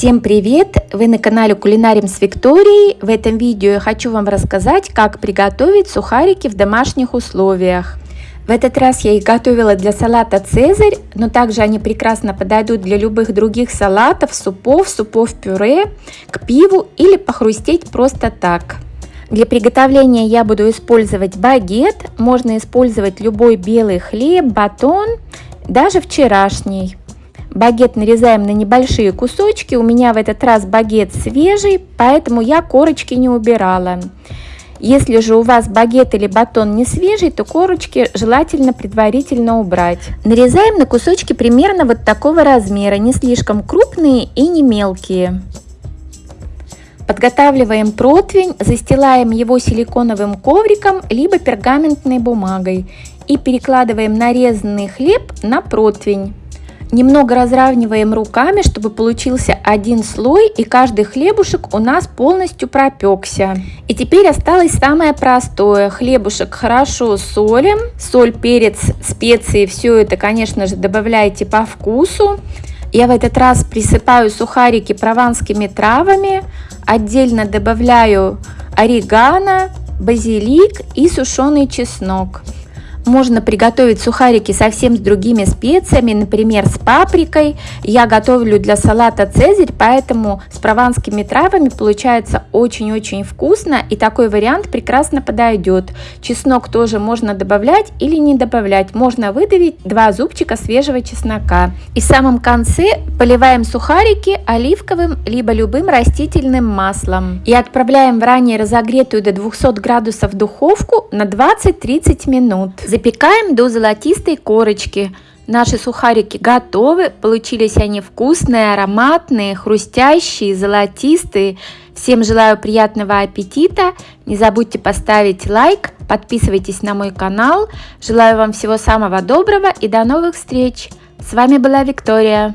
Всем привет! Вы на канале Кулинарим с Викторией. В этом видео я хочу вам рассказать, как приготовить сухарики в домашних условиях. В этот раз я их готовила для салата «Цезарь», но также они прекрасно подойдут для любых других салатов, супов, супов-пюре, к пиву или похрустеть просто так. Для приготовления я буду использовать багет, можно использовать любой белый хлеб, батон, даже вчерашний. Багет нарезаем на небольшие кусочки. У меня в этот раз багет свежий, поэтому я корочки не убирала. Если же у вас багет или батон не свежий, то корочки желательно предварительно убрать. Нарезаем на кусочки примерно вот такого размера, не слишком крупные и не мелкие. Подготавливаем противень, застилаем его силиконовым ковриком либо пергаментной бумагой и перекладываем нарезанный хлеб на противень. Немного разравниваем руками, чтобы получился один слой и каждый хлебушек у нас полностью пропекся. И теперь осталось самое простое. Хлебушек хорошо солим. Соль, перец, специи, все это, конечно же, добавляйте по вкусу. Я в этот раз присыпаю сухарики прованскими травами. Отдельно добавляю орегано, базилик и сушеный чеснок. Можно приготовить сухарики совсем с другими специями, например, с паприкой. Я готовлю для салата «Цезарь», поэтому с прованскими травами получается очень-очень вкусно, и такой вариант прекрасно подойдет. Чеснок тоже можно добавлять или не добавлять. Можно выдавить два зубчика свежего чеснока. И в самом конце поливаем сухарики оливковым либо любым растительным маслом. И отправляем в ранее разогретую до 200 градусов духовку на 20-30 минут. Запекаем до золотистой корочки. Наши сухарики готовы, получились они вкусные, ароматные, хрустящие, золотистые. Всем желаю приятного аппетита, не забудьте поставить лайк, подписывайтесь на мой канал. Желаю вам всего самого доброго и до новых встреч. С вами была Виктория.